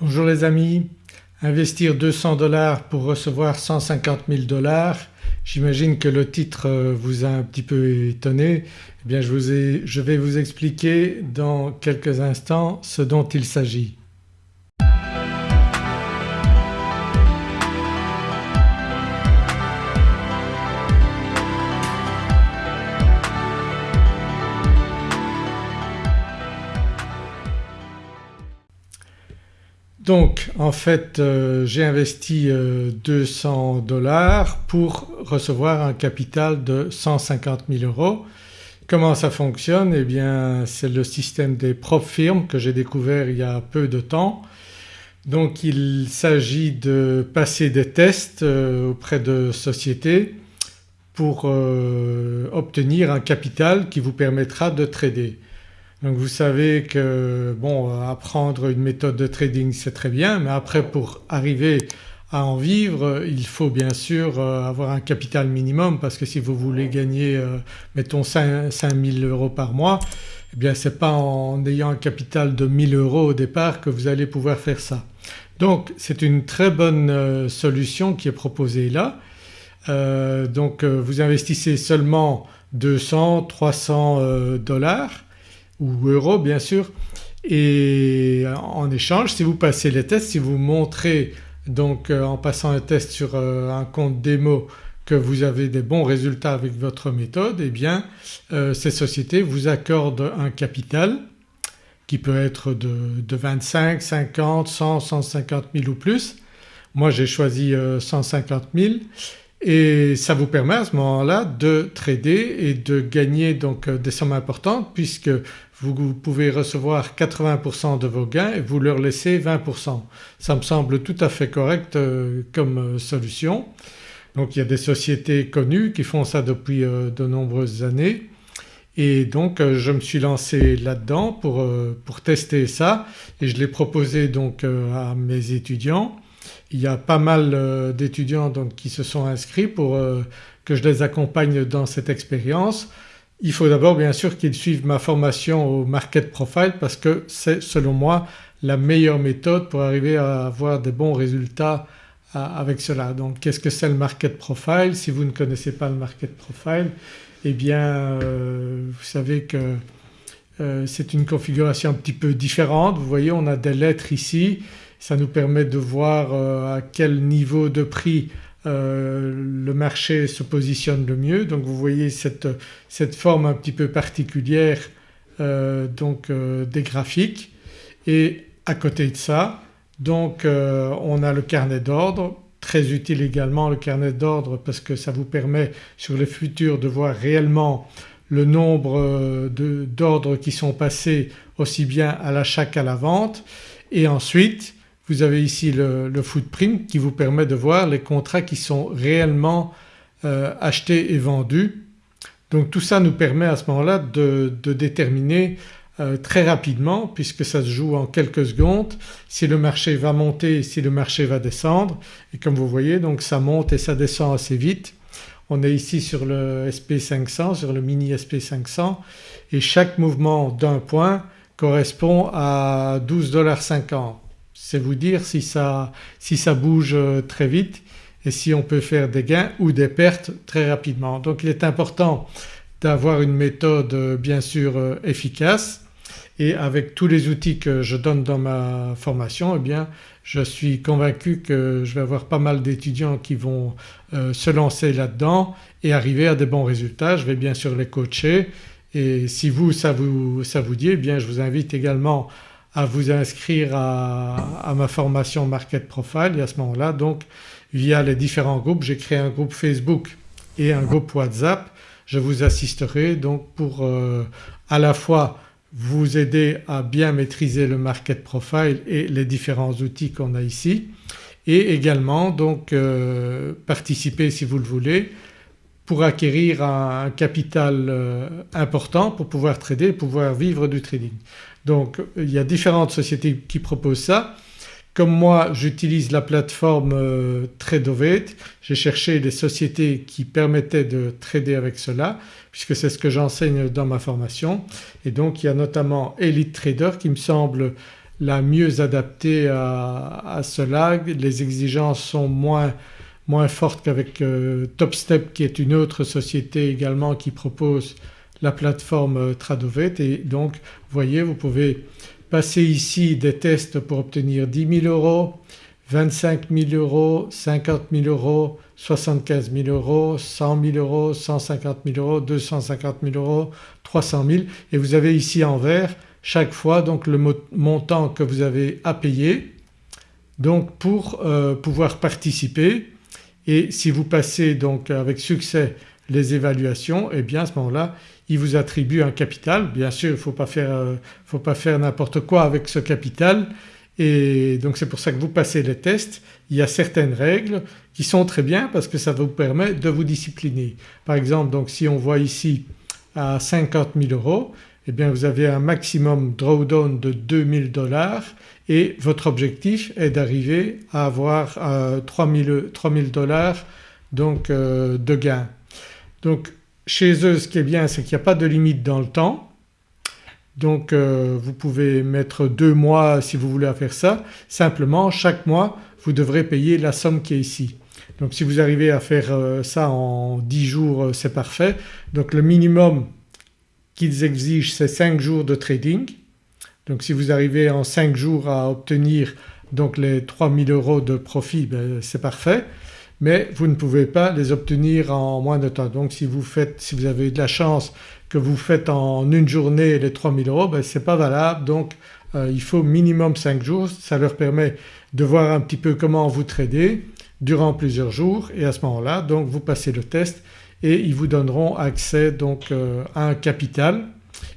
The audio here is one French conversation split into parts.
Bonjour les amis, investir 200 dollars pour recevoir 150 000 dollars, j'imagine que le titre euh, vous a un petit peu étonné. Eh bien je, je vais vous expliquer dans quelques instants ce dont il s'agit. Donc en fait euh, j'ai investi 200 euh, dollars pour recevoir un capital de 150 000 euros. Comment ça fonctionne? Eh bien c'est le système des propres firmes que j'ai découvert il y a peu de temps. Donc il s'agit de passer des tests euh, auprès de sociétés pour obtenir un capital qui vous permettra de trader. Donc vous savez que bon apprendre une méthode de trading c'est très bien mais après pour arriver à en vivre il faut bien sûr euh, avoir un capital minimum parce que si vous voulez gagner euh, mettons 5, 000 euros par mois eh bien c'est pas en ayant un capital de 1000 euros au départ que vous allez pouvoir faire ça. Donc c'est une très bonne euh, solution qui est proposée là. donc vous investissez seulement 200, 300 dollars ou euros bien sûr et en échange si vous passez les tests, si vous montrez donc euh, en passant un test sur euh, un compte démo que vous avez des bons résultats avec votre méthode et eh bien euh, ces sociétés vous accordent un capital qui peut être de, de 25, 50, 100, 150 000 ou plus. Moi j'ai choisi 150 000 et ça vous permet à ce moment-là de trader et de gagner donc des sommes importantes puisque vous pouvez recevoir 80% de vos gains et vous leur laissez 20%. Ça me semble tout à fait correct euh, comme euh, solution. Donc il y a des sociétés connues qui font ça depuis euh, de nombreuses années et donc je me suis lancé là-dedans pour, pour, tester ça et je l'ai proposé donc à mes étudiants. Il y a pas mal d'étudiants donc qui se sont inscrits pour que je les accompagne dans cette expérience. Il faut d'abord bien sûr qu'ils suivent ma formation au Market Profile parce que c'est selon moi la meilleure méthode pour arriver à avoir des bons résultats avec cela. Donc qu'est-ce que c'est le Market Profile? Si vous ne connaissez pas le Market Profile eh bien euh, vous savez que euh, c'est une configuration un petit peu différente. Vous voyez on a des lettres ici, ça nous permet de voir euh, à quel niveau de prix euh, le marché se positionne le mieux. Donc vous voyez cette, cette forme un petit peu particulière euh, donc euh, des graphiques. Et à côté de ça donc on a le carnet d'ordre. Très utile également le carnet d'ordre parce que ça vous permet sur le futur de voir réellement le nombre d'ordres qui sont passés aussi bien à l'achat qu'à la vente. Et ensuite vous avez ici le, footprint qui vous permet de voir les contrats qui sont réellement euh, achetés et vendus. Donc tout ça nous permet à ce moment-là de, déterminer euh, très rapidement puisque ça se joue en quelques secondes si le marché va monter si le marché va descendre et comme vous voyez donc ça monte et ça descend assez vite. On est ici sur le SP500, sur le mini SP500 et chaque mouvement d'un point correspond à 12,50$ c'est vous dire si ça, bouge euh, très vite et si on peut faire des gains ou des pertes très rapidement. Donc il est important d'avoir une méthode euh, bien sûr euh, efficace et avec tous les outils que je donne dans ma formation eh bien je suis convaincu que je vais avoir pas mal d'étudiants qui vont se lancer là-dedans et arriver à des bons résultats. Je vais bien sûr les coacher et si vous ça vous, ça vous dit eh bien je vous invite également vous inscrire à, ma formation Market Profile et à ce moment-là donc via les différents groupes, j'ai créé un groupe Facebook et un groupe WhatsApp, je vous assisterai donc pour euh, à la fois vous aider à bien maîtriser le Market Profile et les différents outils qu'on a ici et également donc euh, participer si vous le voulez pour acquérir un, capital euh, important pour pouvoir trader et pouvoir vivre du trading. Donc il y a différentes sociétés qui proposent ça. Comme moi j'utilise la plateforme euh, Tradovate, j'ai cherché des sociétés qui permettaient de trader avec cela puisque c'est ce que j'enseigne dans ma formation et donc il y a notamment Elite Trader qui me semble la mieux adaptée à, cela. Les exigences sont moins, moins fortes qu'avec euh, TopStep qui est une autre société également qui propose la plateforme euh, Tradovet. Et donc vous voyez vous pouvez passer ici des tests pour obtenir 10 000 euros, 25 000 euros, 50 000 euros, 75 000 euros, 100 000 euros, 150 000 euros, 250 000 euros, 300 000 et vous avez ici en vert chaque fois donc le montant que vous avez à payer donc pour euh, pouvoir participer. Et si vous passez donc avec succès les évaluations et eh bien à ce moment-là il vous attribue un capital. Bien sûr il ne faut pas faire, euh, n'importe quoi avec ce capital et donc c'est pour ça que vous passez les tests. Il y a certaines règles qui sont très bien parce que ça vous permet de vous discipliner. Par exemple donc si on voit ici à 50 000 euros eh bien vous avez un maximum drawdown de 2000 dollars et votre objectif est d'arriver à avoir euh, 3000 dollars donc euh, de gain. Donc chez eux ce qui est bien c'est qu'il n'y a pas de limite dans le temps donc euh, vous pouvez mettre deux mois si vous voulez faire ça. Simplement chaque mois vous devrez payer la somme qui est ici. Donc si vous arrivez à faire euh, ça en 10 jours c'est parfait. Donc le minimum qu'ils exigent c'est 5 jours de trading. Donc si vous arrivez en 5 jours à obtenir donc les 3000 euros de profit ben, c'est parfait mais vous ne pouvez pas les obtenir en moins de temps. Donc si vous faites, si vous avez de la chance que vous faites en une journée les 3000 euros ben ce n'est pas valable donc euh, il faut minimum 5 jours. Ça leur permet de voir un petit peu comment vous tradez durant plusieurs jours et à ce moment-là donc vous passez le test et ils vous donneront accès donc euh, à un capital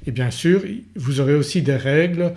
et bien sûr vous aurez aussi des règles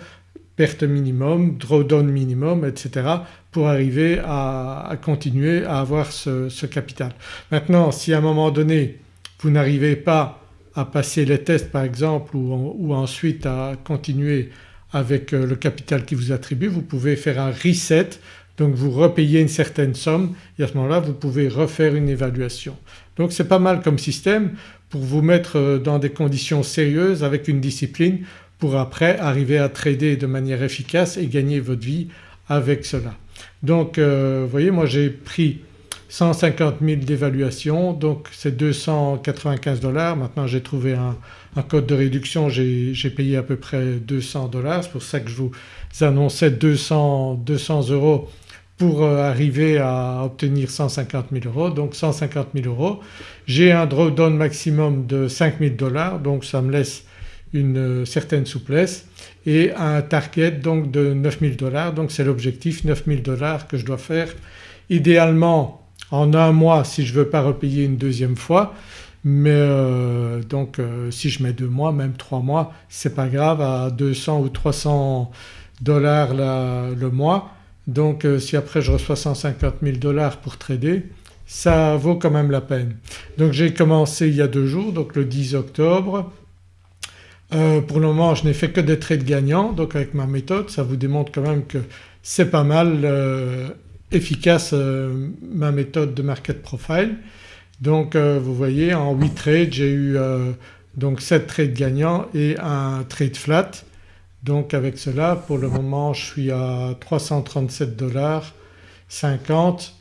perte minimum, drawdown minimum etc. pour arriver à, continuer à avoir ce, capital. Maintenant si à un moment donné vous n'arrivez pas à passer les tests par exemple ou, ensuite à continuer avec euh, le capital qui vous attribue vous pouvez faire un reset donc vous repayez une certaine somme et à ce moment-là vous pouvez refaire une évaluation. Donc c'est pas mal comme système pour vous mettre euh, dans des conditions sérieuses avec une discipline pour après arriver à trader de manière efficace et gagner votre vie avec cela. Donc euh, vous voyez moi j'ai pris 150 000 d'évaluation donc c'est 295 dollars. Maintenant j'ai trouvé un, code de réduction j'ai payé à peu près 200 dollars c'est pour ça que je vous annonçais 200, 200 euros pour euh, arriver à obtenir 150 000 euros donc 150 000 euros. J'ai un drawdown maximum de 5 000 dollars donc ça me laisse une euh, certaine souplesse et un target donc de 9000 dollars. Donc c'est l'objectif 9000 dollars que je dois faire idéalement en un mois si je ne veux pas repayer une deuxième fois. Mais euh, donc euh, si je mets deux mois même trois mois c'est pas grave à 200 ou 300 dollars le mois. Donc si après je reçois 150 000 dollars pour trader ça vaut quand même la peine. Donc j'ai commencé il y a deux jours donc le 10 octobre euh, pour le moment je n'ai fait que des trades gagnants. Donc avec ma méthode ça vous démontre quand même que c'est pas mal euh, efficace euh, ma méthode de market profile. Donc vous voyez en 8 trades j'ai eu donc 7 trades gagnants et un trade flat. Donc avec cela pour le moment je suis à 337 dollars 50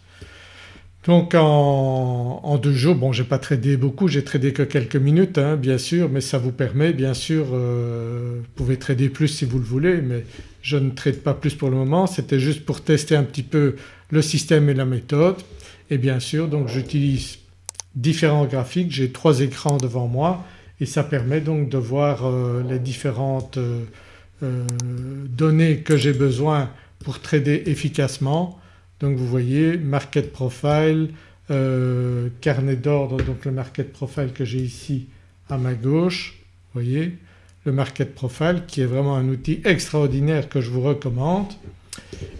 donc en, deux jours, bon j'ai pas tradé beaucoup, j'ai tradé que quelques minutes hein, bien sûr mais ça vous permet bien sûr, euh, vous pouvez trader plus si vous le voulez mais je ne trade pas plus pour le moment. C'était juste pour tester un petit peu le système et la méthode et bien sûr donc j'utilise différents graphiques, j'ai trois écrans devant moi et ça permet donc de voir euh, les différentes euh, données que j'ai besoin pour trader efficacement donc vous voyez market profile, euh, carnet d'ordre donc le market profile que j'ai ici à ma gauche, vous voyez le market profile qui est vraiment un outil extraordinaire que je vous recommande.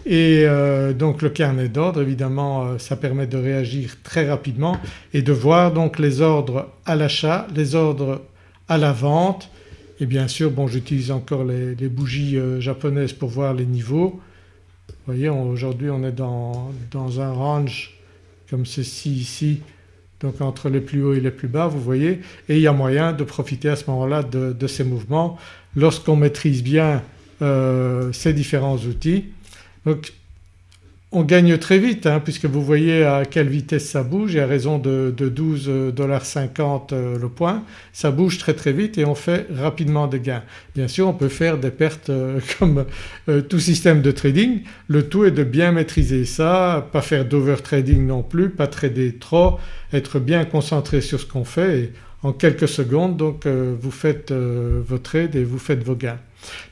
Et euh, donc le carnet d'ordre évidemment euh, ça permet de réagir très rapidement et de voir donc les ordres à l'achat, les ordres à la vente et bien sûr bon j'utilise encore les, bougies japonaises pour voir les niveaux vous voyez aujourd'hui on est dans, un range comme ceci ici donc entre les plus hauts et les plus bas vous voyez et il y a moyen de profiter à ce moment-là de, ces mouvements. Lorsqu'on maîtrise bien ces différents outils. On gagne très vite hein, puisque vous voyez à quelle vitesse ça bouge et à raison de, 12,50$ euh, le point ça bouge très très vite et on fait rapidement des gains. Bien sûr on peut faire des pertes euh, comme euh, tout système de trading, le tout est de bien maîtriser ça, pas faire d'overtrading non plus, pas trader trop, être bien concentré sur ce qu'on fait et en quelques secondes donc vous faites vos trades et vous faites vos gains.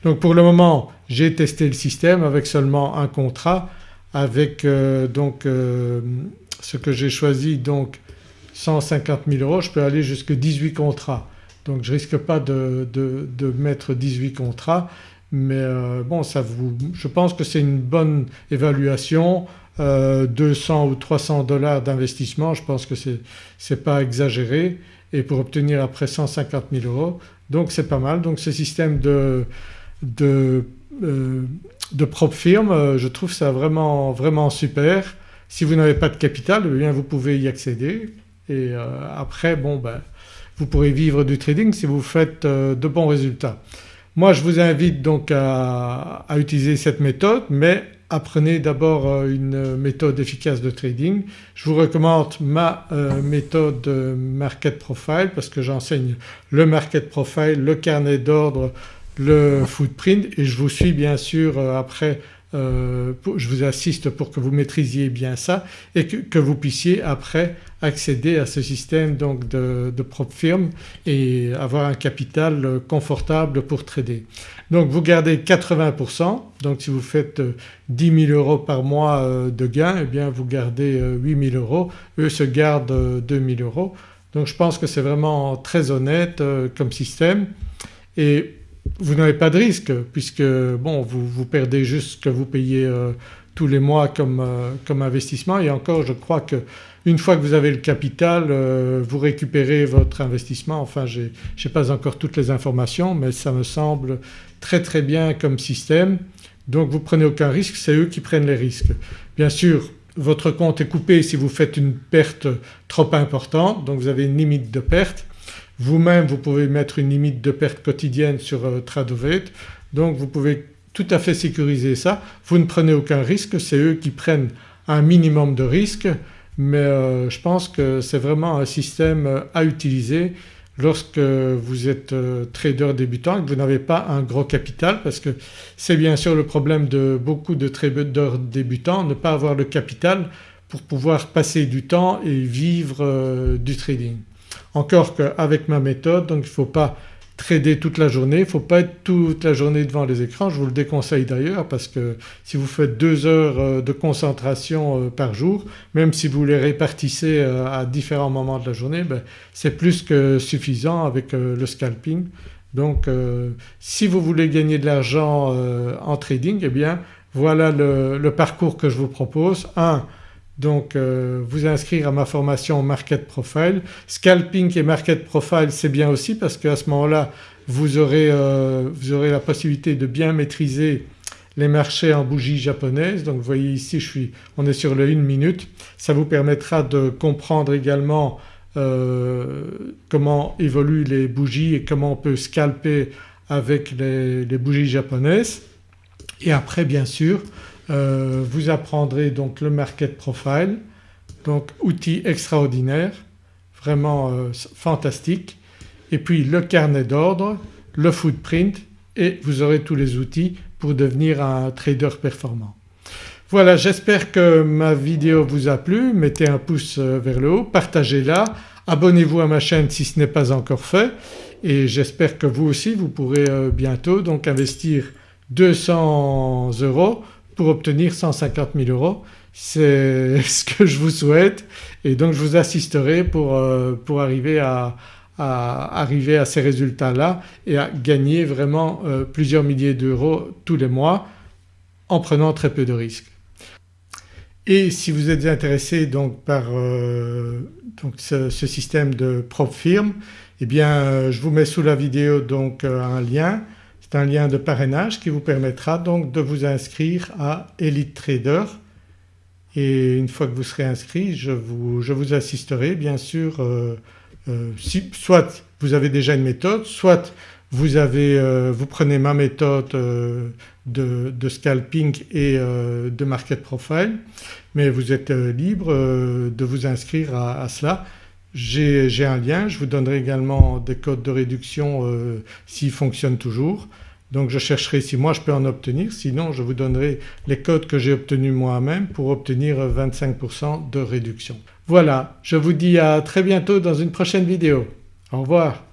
Donc pour le moment j'ai testé le système avec seulement un contrat avec euh, donc euh, ce que j'ai choisi donc 150 000 euros je peux aller jusqu'à 18 contrats. Donc je risque pas de, mettre 18 contrats mais euh, bon je pense que c'est une bonne évaluation. 200 ou 300 dollars d'investissement je pense que c'est pas exagéré. Et pour obtenir après 150 000 euros donc c'est pas mal. Donc ce système de de propre firme euh, je trouve ça vraiment, vraiment super. Si vous n'avez pas de capital eh bien vous pouvez y accéder et euh, après bon ben vous pourrez vivre du trading si vous faites euh, de bons résultats. Moi je vous invite donc à, utiliser cette méthode mais apprenez d'abord une méthode efficace de trading. Je vous recommande ma méthode Market Profile parce que j'enseigne le Market Profile, le carnet d'ordre le footprint et je vous suis bien sûr euh, après euh, je vous assiste pour que vous maîtrisiez bien ça et que, vous puissiez après accéder à ce système donc de, propre firme et avoir un capital confortable pour trader. Donc vous gardez 80% donc si vous faites 10 000 euros par mois euh, de gains eh bien vous gardez 8 000 euros, eux se gardent 2 000 euros. Donc je pense que c'est vraiment très honnête comme système et vous n'avez pas de risque puisque bon vous, vous perdez juste ce que vous payez euh, tous les mois comme, euh, comme, investissement. Et encore je crois qu'une fois que vous avez le capital euh, vous récupérez votre investissement. Enfin je n'ai pas encore toutes les informations mais ça me semble très très bien comme système. Donc vous prenez aucun risque c'est eux qui prennent les risques. Bien sûr votre compte est coupé si vous faites une perte trop importante donc vous avez une limite de perte vous-même vous pouvez mettre une limite de perte quotidienne sur euh, Tradovate donc vous pouvez tout à fait sécuriser ça. Vous ne prenez aucun risque, c'est eux qui prennent un minimum de risque mais euh, je pense que c'est vraiment un système euh, à utiliser lorsque vous êtes trader débutant et que vous n'avez pas un gros capital parce que c'est bien sûr le problème de beaucoup de traders débutants, ne pas avoir le capital pour pouvoir passer du temps et vivre du trading. Encore qu'avec ma méthode donc il ne faut pas trader toute la journée, il ne faut pas être toute la journée devant les écrans, je vous le déconseille d'ailleurs parce que si vous faites deux heures euh, de concentration euh, par jour même si vous les répartissez euh, à différents moments de la journée ben, c'est plus que suffisant avec le scalping. Donc si vous voulez gagner de l'argent en trading eh bien voilà le, parcours que je vous propose. 1 donc euh, vous inscrire à ma formation Market Profile. Scalping et Market Profile c'est bien aussi parce qu'à ce moment-là vous aurez, euh, vous aurez la possibilité de bien maîtriser les marchés en bougies japonaises. Donc vous voyez ici je suis, on est sur le 1 minute. Ça vous permettra de comprendre également euh, comment évoluent les bougies et comment on peut scalper avec les, les bougies japonaises. Et après bien sûr euh, vous apprendrez donc le market profile donc outil extraordinaire vraiment euh, fantastique et puis le carnet d'ordre, le footprint et vous aurez tous les outils pour devenir un trader performant. Voilà j'espère que ma vidéo vous a plu, mettez un pouce euh, vers le haut, partagez-la, abonnez-vous à ma chaîne si ce n'est pas encore fait. Et j'espère que vous aussi vous pourrez bientôt donc investir 200 euros pour obtenir 150 000 euros. C'est ce que je vous souhaite et donc je vous assisterai pour, euh, pour arriver à, arriver à ces résultats-là et à gagner vraiment euh, plusieurs milliers d'euros tous les mois en prenant très peu de risques. Et si vous êtes intéressé donc par euh, donc ce, système de propre firme eh bien je vous mets sous la vidéo donc un lien c'est un lien de parrainage qui vous permettra donc de vous inscrire à Elite Trader et une fois que vous serez inscrit je vous, assisterai bien sûr euh, euh, si, soit vous avez déjà une méthode, soit vous, vous prenez ma méthode de, scalping et de market profile mais vous êtes libre de vous inscrire à, cela. J'ai un lien, je vous donnerai également des codes de réduction s'ils fonctionnent toujours. Donc je chercherai si moi je peux en obtenir sinon je vous donnerai les codes que j'ai obtenus moi-même pour obtenir 25% de réduction. Voilà, je vous dis à très bientôt dans une prochaine vidéo. Au revoir.